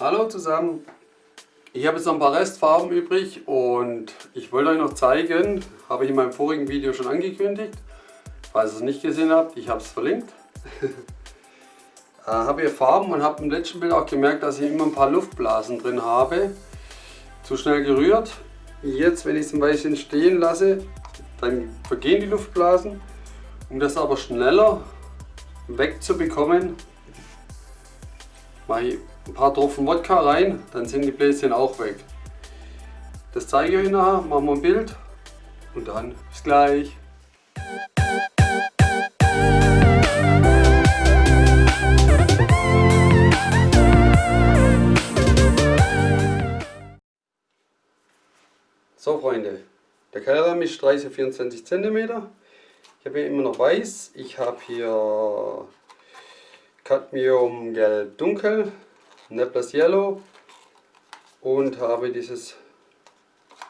Hallo zusammen, ich habe jetzt noch ein paar Restfarben übrig und ich wollte euch noch zeigen, habe ich in meinem vorigen Video schon angekündigt, falls ihr es nicht gesehen habt, ich habe es verlinkt. äh, habe hier Farben und habe im letzten Bild auch gemerkt, dass ich immer ein paar Luftblasen drin habe. Zu schnell gerührt. Jetzt, wenn ich es ein Weilchen stehen lasse, dann vergehen die Luftblasen. Um das aber schneller wegzubekommen, mache ich ein paar Tropfen Wodka rein, dann sind die Bläschen auch weg. Das zeige ich euch nachher, machen wir ein Bild und dann bis gleich. So Freunde, der Keilrahmen ist 30 24 cm. Ich habe hier immer noch weiß. Ich habe hier Cadmium Gelb Dunkel, Neblas Yellow und habe dieses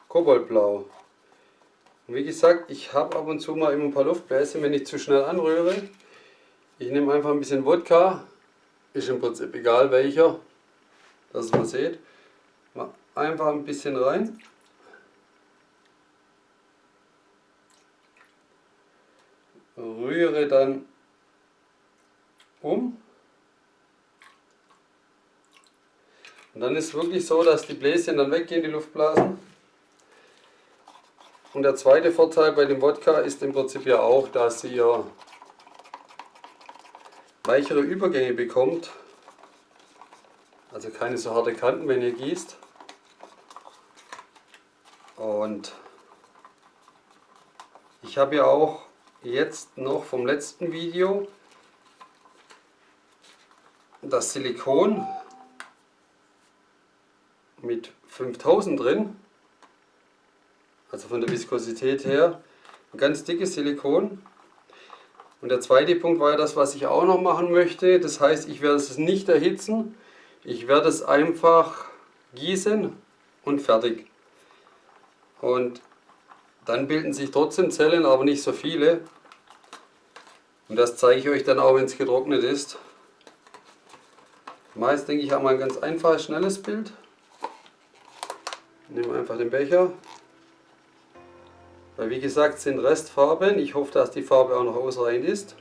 Koboldblau. Und wie gesagt, ich habe ab und zu mal immer ein paar Luftbläschen, wenn ich zu schnell anrühre. Ich nehme einfach ein bisschen Wodka, ist im Prinzip egal welcher, dass man seht. Einfach ein bisschen rein. Rühre dann um. Und dann ist es wirklich so, dass die Bläschen dann weggehen, die Luftblasen. Und der zweite Vorteil bei dem Wodka ist im Prinzip ja auch, dass ihr weichere Übergänge bekommt. Also keine so harte Kanten, wenn ihr gießt. Und ich habe ja auch jetzt noch vom letzten Video das Silikon mit 5000 drin, also von der Viskosität her, ein ganz dickes Silikon. Und der zweite Punkt war ja das, was ich auch noch machen möchte. Das heißt, ich werde es nicht erhitzen, ich werde es einfach gießen und fertig. Und dann bilden sich trotzdem Zellen, aber nicht so viele. Und das zeige ich euch dann auch, wenn es getrocknet ist. Meist denke ich, haben wir ein ganz einfaches, schnelles Bild. Nehmen einfach den Becher. Weil wie gesagt sind Restfarben. Ich hoffe, dass die Farbe auch noch ausreichend ist.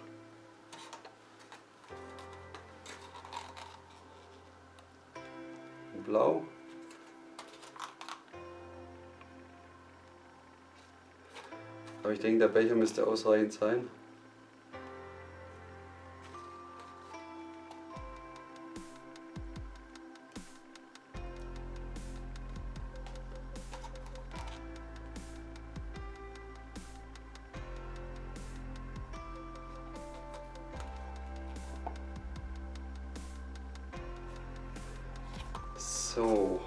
Blau. Aber ich denke, der Becher müsste ausreichend sein. So.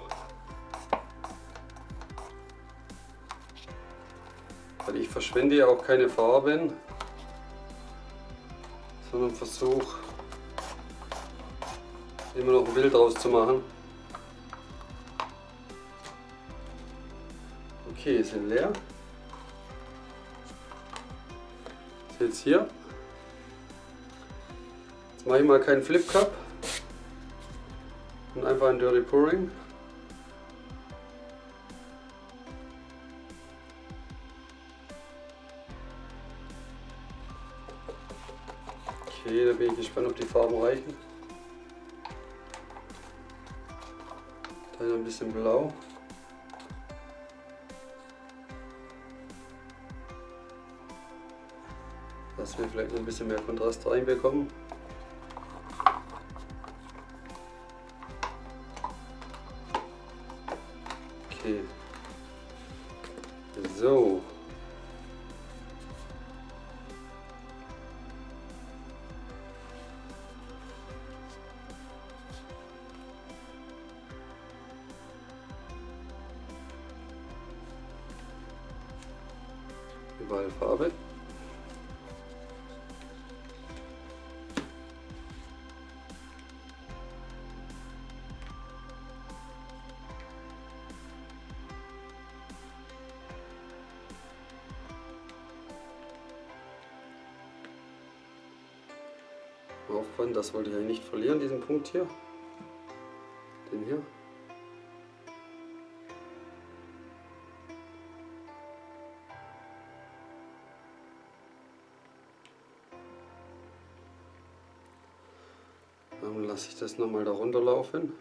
Weil ich verschwende ja auch keine Farben, sondern versuche immer noch ein Bild draus zu machen. Okay, sind leer. Jetzt hier. Jetzt mache ich mal keinen Flip Cup und einfach ein Dirty Pouring. Okay, da bin ich gespannt, ob die Farben reichen. Dann ein bisschen blau. Dass wir vielleicht noch ein bisschen mehr Kontrast reinbekommen. Überall Farbe. Aufwand, das wollte ich eigentlich nicht verlieren, diesen Punkt hier. Den hier. Lasse ich das nochmal da runterlaufen.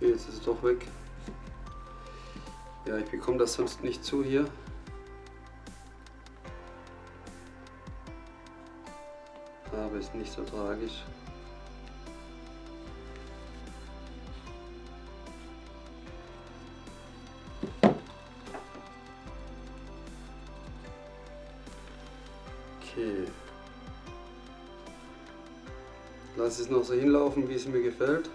Okay, jetzt ist es doch weg. Ja, ich bekomme das sonst nicht zu hier. Aber ist nicht so tragisch. Okay. Lass es noch so hinlaufen, wie es mir gefällt.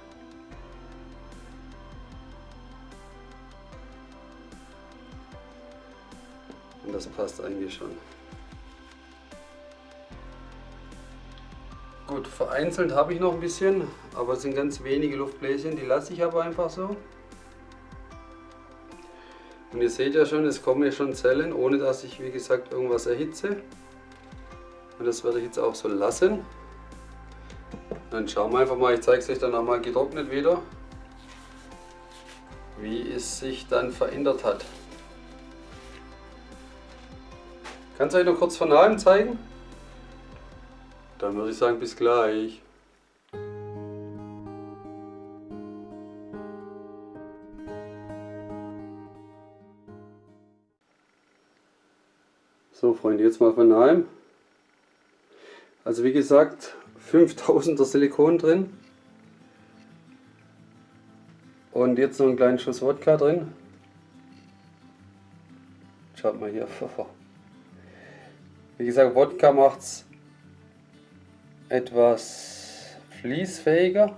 Passt eigentlich schon. Gut, vereinzelt habe ich noch ein bisschen, aber es sind ganz wenige Luftbläschen, die lasse ich aber einfach so. Und ihr seht ja schon, es kommen ja schon Zellen, ohne dass ich wie gesagt irgendwas erhitze. Und das werde ich jetzt auch so lassen. Dann schauen wir einfach mal, ich zeige es euch dann nochmal getrocknet wieder, wie es sich dann verändert hat. Kannst du euch noch kurz von nahem zeigen? Dann würde ich sagen, bis gleich. So Freunde, jetzt mal von nahem. Also wie gesagt, 5000er Silikon drin. Und jetzt noch einen kleinen Schuss Wodka drin. Schaut mal hier. Wie gesagt, Wodka macht es etwas fließfähiger.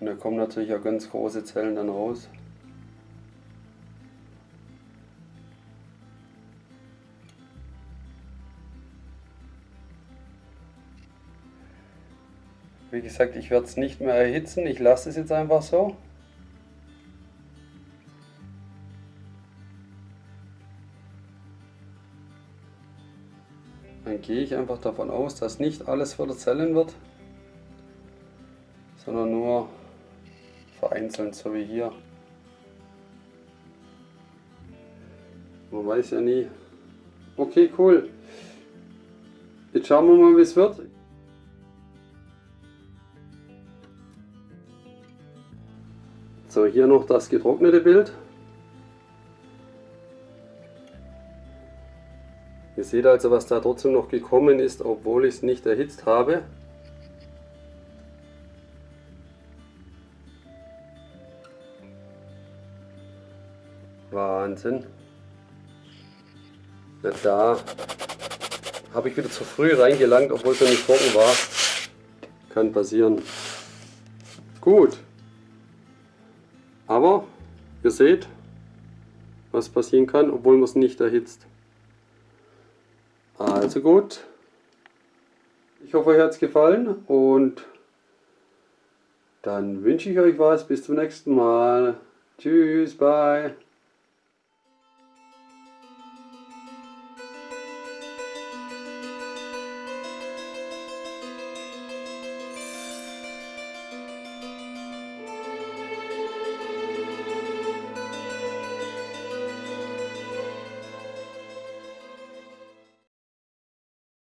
Und da kommen natürlich auch ganz große Zellen dann raus. Wie gesagt, ich werde es nicht mehr erhitzen, ich lasse es jetzt einfach so. Gehe ich einfach davon aus, dass nicht alles verzellen wird, sondern nur vereinzelt, so wie hier. Man weiß ja nie. Okay, cool. Jetzt schauen wir mal, wie es wird. So, hier noch das getrocknete Bild. Ihr seht also, was da trotzdem noch gekommen ist, obwohl ich es nicht erhitzt habe. Wahnsinn. Na da habe ich wieder zu früh reingelangt, obwohl es noch nicht trocken war. Kann passieren. Gut. Aber ihr seht, was passieren kann, obwohl man es nicht erhitzt. Also gut. Ich hoffe, euch hat es gefallen und dann wünsche ich euch was. Bis zum nächsten Mal. Tschüss, bye.